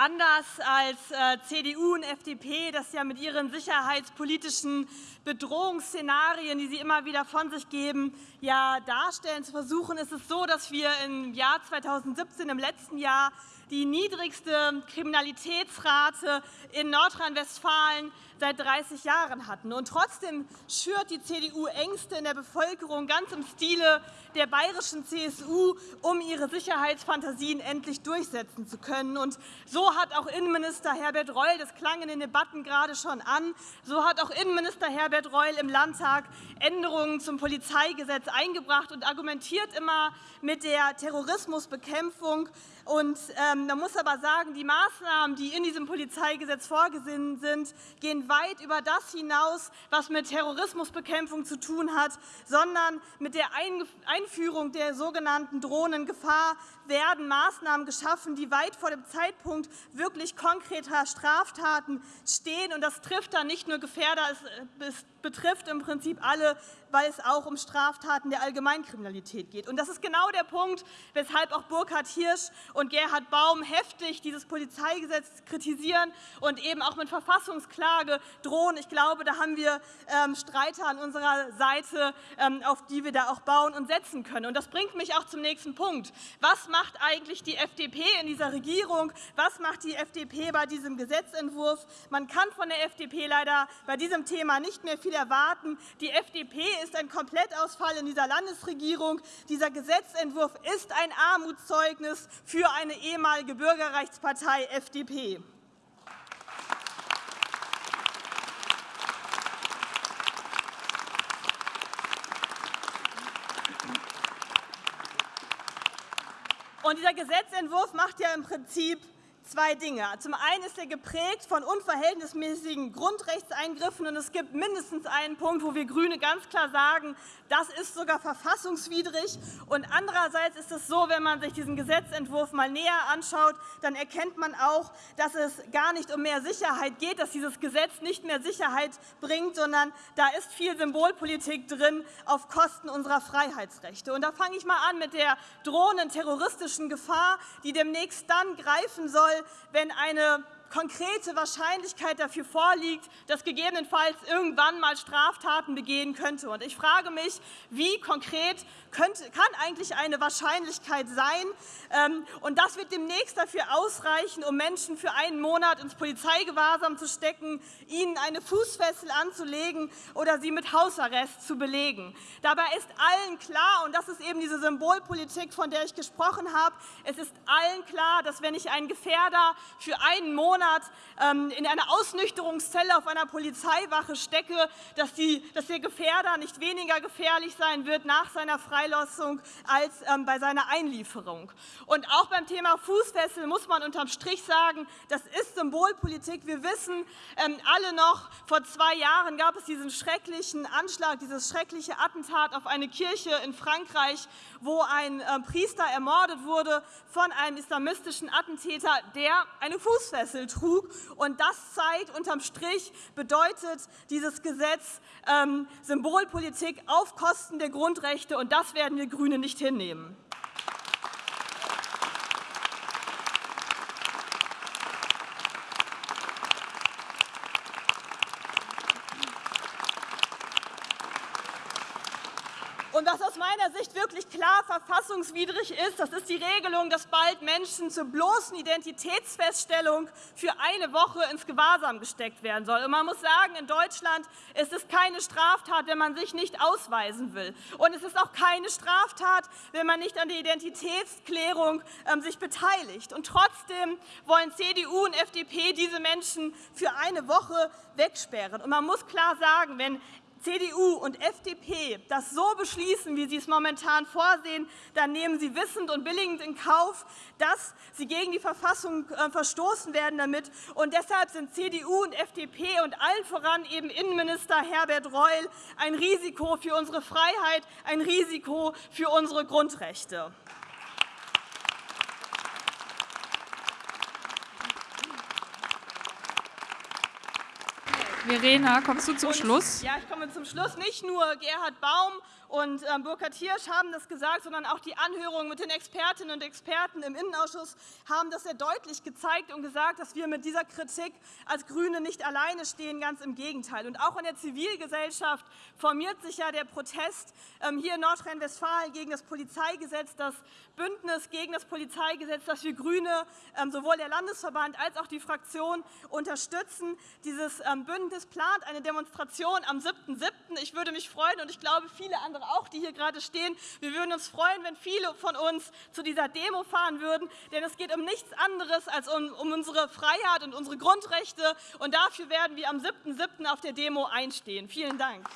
anders als äh, CDU und FDP, das ja mit ihren sicherheitspolitischen Bedrohungsszenarien, die sie immer wieder von sich geben, ja darstellen zu versuchen, ist es so, dass wir im Jahr 2017, im letzten Jahr, die niedrigste Kriminalitätsrate in Nordrhein-Westfalen seit 30 Jahren hatten. Und trotzdem schürt die CDU Ängste in der Bevölkerung ganz im Stile der bayerischen CSU, um ihre Sicherheitsfantasien endlich durchsetzen zu können. Und so hat auch Innenminister Herbert Reul, das klang in den Debatten gerade schon an, so hat auch Innenminister Herbert Reul im Landtag Änderungen zum Polizeigesetz eingebracht und argumentiert immer mit der Terrorismusbekämpfung. Und ähm, man muss aber sagen, die Maßnahmen, die in diesem Polizeigesetz vorgesehen sind, gehen weit über das hinaus, was mit Terrorismusbekämpfung zu tun hat, sondern mit der Einführung der sogenannten Drohnengefahr werden Maßnahmen geschaffen, die weit vor dem Zeitpunkt wirklich konkreter Straftaten stehen. Und das trifft dann nicht nur Gefährder, es betrifft im Prinzip alle, weil es auch um Straftaten der Allgemeinkriminalität geht. Und das ist genau der Punkt, weshalb auch Burkhard Hirsch und Gerhard Baum heftig dieses Polizeigesetz kritisieren und eben auch mit Verfassungsklage drohen. Ich glaube, da haben wir ähm, Streiter an unserer Seite, ähm, auf die wir da auch bauen und setzen können. Und das bringt mich auch zum nächsten Punkt. Was macht eigentlich die FDP in dieser Regierung? Was macht die FDP bei diesem Gesetzentwurf? Man kann von der FDP leider bei diesem Thema nicht mehr viel viel erwarten. Die FDP ist ein Komplettausfall in dieser Landesregierung. Dieser Gesetzentwurf ist ein Armutszeugnis für eine ehemalige Bürgerrechtspartei FDP. Und dieser Gesetzentwurf macht ja im Prinzip zwei Dinge. Zum einen ist er geprägt von unverhältnismäßigen Grundrechtseingriffen. Und es gibt mindestens einen Punkt, wo wir GRÜNE ganz klar sagen, das ist sogar verfassungswidrig. Und andererseits ist es so, wenn man sich diesen Gesetzentwurf mal näher anschaut, dann erkennt man auch, dass es gar nicht um mehr Sicherheit geht, dass dieses Gesetz nicht mehr Sicherheit bringt, sondern da ist viel Symbolpolitik drin auf Kosten unserer Freiheitsrechte. Und da fange ich mal an mit der drohenden terroristischen Gefahr, die demnächst dann greifen soll, wenn eine konkrete Wahrscheinlichkeit dafür vorliegt, dass gegebenenfalls irgendwann mal Straftaten begehen könnte. Und ich frage mich, wie konkret könnte, kann eigentlich eine Wahrscheinlichkeit sein? Ähm, und das wird demnächst dafür ausreichen, um Menschen für einen Monat ins Polizeigewahrsam zu stecken, ihnen eine Fußfessel anzulegen oder sie mit Hausarrest zu belegen. Dabei ist allen klar, und das ist eben diese Symbolpolitik, von der ich gesprochen habe, es ist allen klar, dass wenn ich einen Gefährder für einen Monat Monat ähm, in einer Ausnüchterungszelle auf einer Polizeiwache stecke, dass, die, dass der Gefährder nicht weniger gefährlich sein wird nach seiner Freilassung als ähm, bei seiner Einlieferung. Und auch beim Thema Fußfessel muss man unterm Strich sagen, das ist Symbolpolitik. Wir wissen ähm, alle noch, vor zwei Jahren gab es diesen schrecklichen Anschlag, dieses schreckliche Attentat auf eine Kirche in Frankreich, wo ein Priester ermordet wurde von einem islamistischen Attentäter, der eine Fußfessel trug. Und das zeigt unterm Strich, bedeutet dieses Gesetz ähm, Symbolpolitik auf Kosten der Grundrechte. Und das werden wir GRÜNE nicht hinnehmen. Und was aus meiner Sicht wirklich klar verfassungswidrig ist, das ist die Regelung, dass bald Menschen zur bloßen Identitätsfeststellung für eine Woche ins Gewahrsam gesteckt werden sollen. Und man muss sagen, in Deutschland ist es keine Straftat, wenn man sich nicht ausweisen will. Und es ist auch keine Straftat, wenn man nicht an der Identitätsklärung ähm, sich beteiligt. Und trotzdem wollen CDU und FDP diese Menschen für eine Woche wegsperren. Und man muss klar sagen, wenn CDU und FDP das so beschließen, wie sie es momentan vorsehen, dann nehmen sie wissend und billigend in Kauf, dass sie gegen die Verfassung äh, verstoßen werden damit. Und deshalb sind CDU und FDP und allen voran eben Innenminister Herbert Reul ein Risiko für unsere Freiheit, ein Risiko für unsere Grundrechte. Verena, kommst du zum Und, Schluss? Ja, ich komme zum Schluss. Nicht nur Gerhard Baum und ähm, Burkhard Hirsch haben das gesagt, sondern auch die Anhörungen mit den Expertinnen und Experten im Innenausschuss haben das sehr deutlich gezeigt und gesagt, dass wir mit dieser Kritik als GRÜNE nicht alleine stehen, ganz im Gegenteil. Und auch in der Zivilgesellschaft formiert sich ja der Protest ähm, hier in Nordrhein-Westfalen gegen das Polizeigesetz, das Bündnis gegen das Polizeigesetz, das wir GRÜNE, ähm, sowohl der Landesverband als auch die Fraktion unterstützen. Dieses ähm, Bündnis plant eine Demonstration am 7.7. Ich würde mich freuen und ich glaube viele andere andere auch, die hier gerade stehen. Wir würden uns freuen, wenn viele von uns zu dieser Demo fahren würden, denn es geht um nichts anderes als um, um unsere Freiheit und unsere Grundrechte. Und dafür werden wir am 7.7. auf der Demo einstehen. Vielen Dank.